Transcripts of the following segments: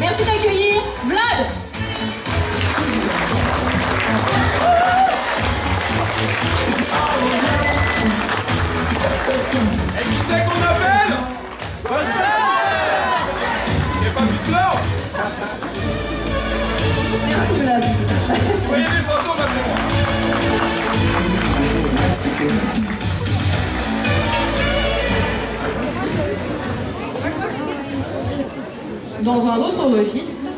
Merci d'accueillir Dans un autre registre,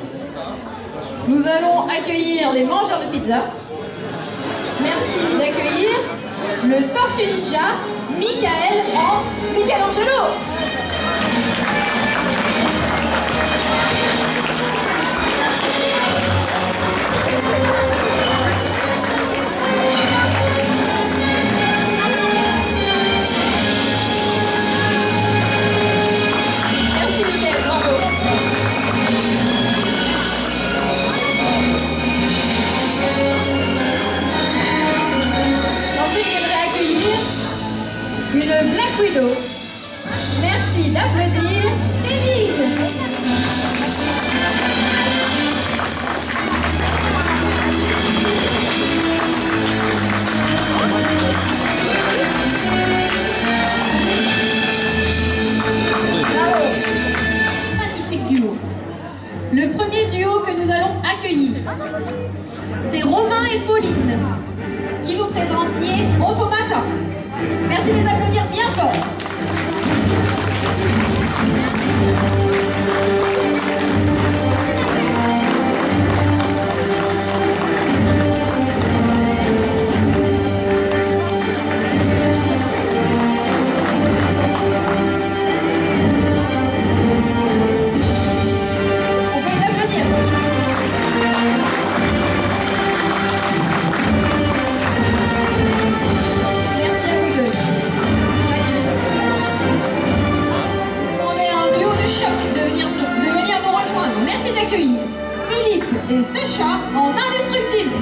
nous allons accueillir les mangeurs de pizza. Merci d'accueillir le Tortue Ninja, Michael en Michelangelo. Merci d'applaudir Céline. Bravo. Magnifique duo. Le premier duo que nous allons accueillir, c'est Romain et Pauline qui nous présentent Nier Automata. Merci de les applaudir bien d'accueillir Philippe et Sacha en indestructible.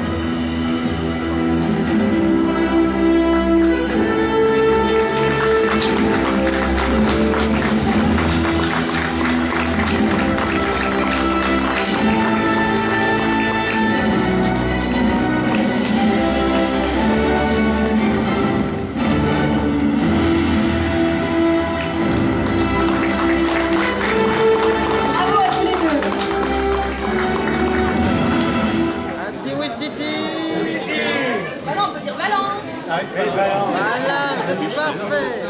Voilà, parfait